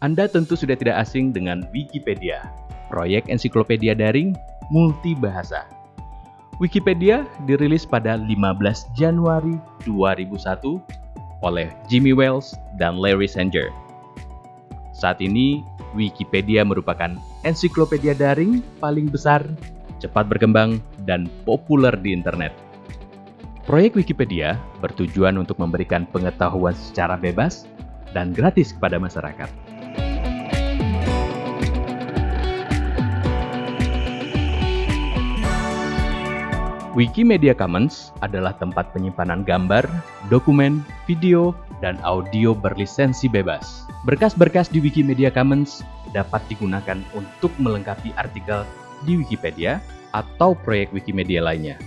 Anda tentu sudah tidak asing dengan Wikipedia, proyek ensiklopedia daring multibahasa. Wikipedia dirilis pada 15 Januari 2001 oleh Jimmy Wales dan Larry Sanger. Saat ini, Wikipedia merupakan ensiklopedia daring paling besar, cepat berkembang, dan populer di internet. Proyek Wikipedia bertujuan untuk memberikan pengetahuan secara bebas dan gratis kepada masyarakat. Wikimedia Commons adalah tempat penyimpanan gambar, dokumen, video, dan audio berlisensi bebas. Berkas-berkas di Wikimedia Commons dapat digunakan untuk melengkapi artikel di Wikipedia atau proyek Wikimedia lainnya.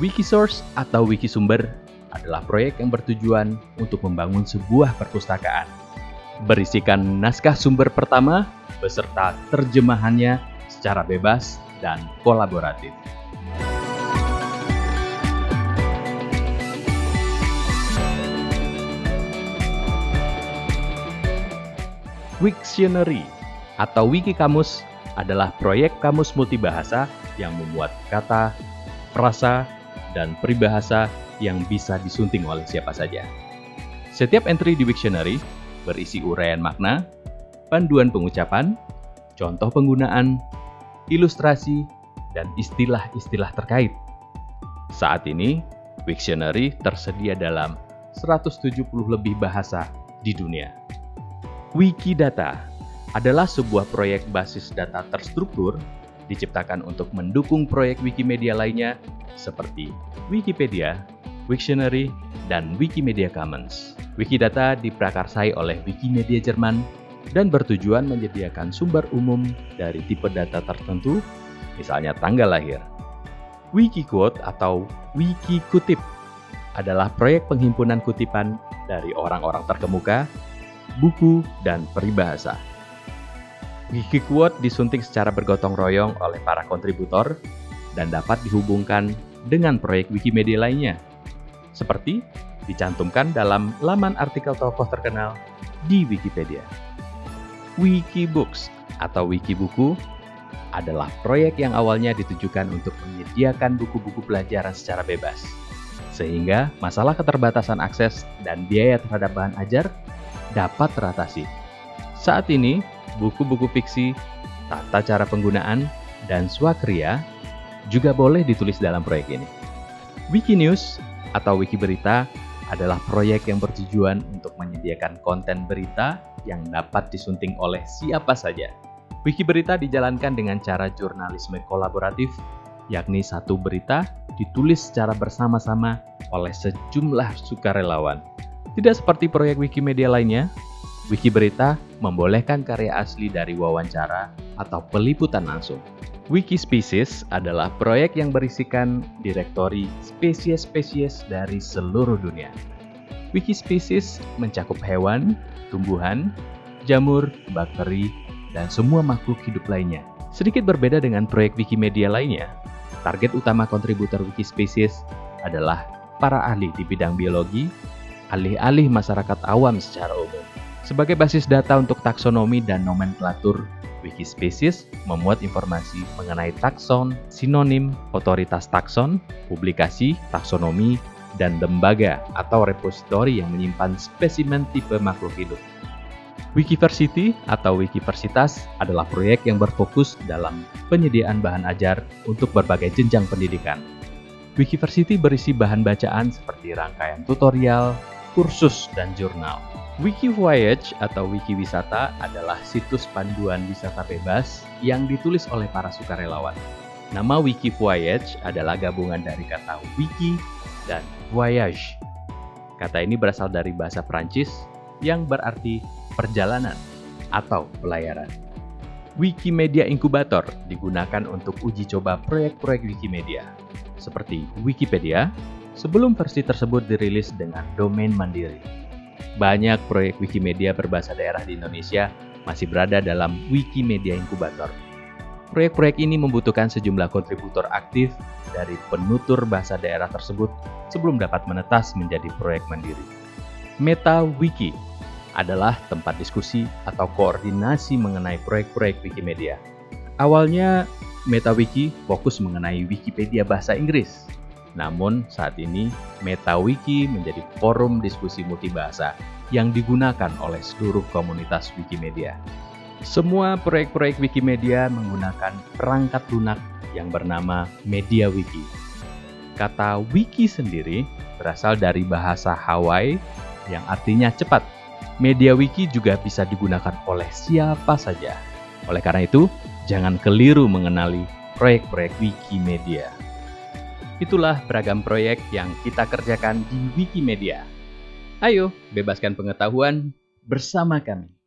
Wikisource atau Wikisumber adalah proyek yang bertujuan untuk membangun sebuah perpustakaan. Berisikan naskah sumber pertama beserta terjemahannya secara bebas dan kolaboratif. Wiktionary atau Wiki Kamus adalah proyek kamus multibahasa yang memuat kata, frasa, dan peribahasa yang bisa disunting oleh siapa saja. Setiap entry di Wiktionary berisi uraian makna, panduan pengucapan, contoh penggunaan, ilustrasi, dan istilah-istilah terkait. Saat ini, Wiktionary tersedia dalam 170 lebih bahasa di dunia. Wikidata adalah sebuah proyek basis data terstruktur diciptakan untuk mendukung proyek Wikimedia lainnya seperti Wikipedia, Wiktionary, dan Wikimedia Commons. Wikidata diprakarsai oleh Wikimedia Jerman dan bertujuan menyediakan sumber umum dari tipe data tertentu, misalnya tanggal lahir. Wikiquote atau Wikikutip adalah proyek penghimpunan kutipan dari orang-orang terkemuka buku, dan peribahasa. Wikiquote disunting secara bergotong royong oleh para kontributor dan dapat dihubungkan dengan proyek Wikimedia lainnya, seperti dicantumkan dalam laman artikel tokoh terkenal di Wikipedia. Wikibooks atau Wikibuku adalah proyek yang awalnya ditujukan untuk menyediakan buku-buku pelajaran secara bebas, sehingga masalah keterbatasan akses dan biaya terhadap bahan ajar dapat teratasi. Saat ini, buku-buku fiksi, tata cara penggunaan, dan swakriya juga boleh ditulis dalam proyek ini. Wikinews atau Wiki Berita adalah proyek yang bertujuan untuk menyediakan konten berita yang dapat disunting oleh siapa saja. Wiki Berita dijalankan dengan cara jurnalisme kolaboratif, yakni satu berita ditulis secara bersama-sama oleh sejumlah sukarelawan tidak seperti proyek Wikimedia lainnya, Wikiberita membolehkan karya asli dari wawancara atau peliputan langsung. Wikispecies adalah proyek yang berisikan direktori spesies-spesies dari seluruh dunia. Wikispecies mencakup hewan, tumbuhan, jamur, bakteri, dan semua makhluk hidup lainnya. Sedikit berbeda dengan proyek Wikimedia lainnya, target utama kontributor Wikispecies adalah para ahli di bidang biologi, alih-alih masyarakat awam secara umum. Sebagai basis data untuk taksonomi dan nomenklatur, Wikispecies memuat informasi mengenai takson, sinonim, otoritas takson, publikasi, taksonomi, dan lembaga atau repositori yang menyimpan spesimen tipe makhluk hidup. Wikiversity atau Wikiversitas adalah proyek yang berfokus dalam penyediaan bahan ajar untuk berbagai jenjang pendidikan. Wikiversity berisi bahan bacaan seperti rangkaian tutorial, kursus, dan jurnal. Wiki Voyage atau Wiki Wisata adalah situs panduan wisata bebas yang ditulis oleh para sukarelawan. Nama Wiki Voyage adalah gabungan dari kata wiki dan voyage. Kata ini berasal dari bahasa Prancis yang berarti perjalanan atau pelayaran. Wikimedia Inkubator digunakan untuk uji coba proyek-proyek Wikimedia, seperti Wikipedia, sebelum versi tersebut dirilis dengan domain mandiri. Banyak proyek Wikimedia berbahasa daerah di Indonesia masih berada dalam Wikimedia Inkubator. Proyek-proyek ini membutuhkan sejumlah kontributor aktif dari penutur bahasa daerah tersebut sebelum dapat menetas menjadi proyek mandiri. Meta Wiki adalah tempat diskusi atau koordinasi mengenai proyek-proyek Wikimedia. Awalnya, MetaWiki fokus mengenai Wikipedia bahasa Inggris. Namun, saat ini MetaWiki menjadi forum diskusi multibahasa yang digunakan oleh seluruh komunitas Wikimedia. Semua proyek-proyek Wikimedia menggunakan perangkat lunak yang bernama MediaWiki. Kata wiki sendiri berasal dari bahasa Hawaii yang artinya cepat. MediaWiki juga bisa digunakan oleh siapa saja. Oleh karena itu, jangan keliru mengenali proyek-proyek Wikimedia. Itulah beragam proyek yang kita kerjakan di Wikimedia. Ayo, bebaskan pengetahuan bersama kami.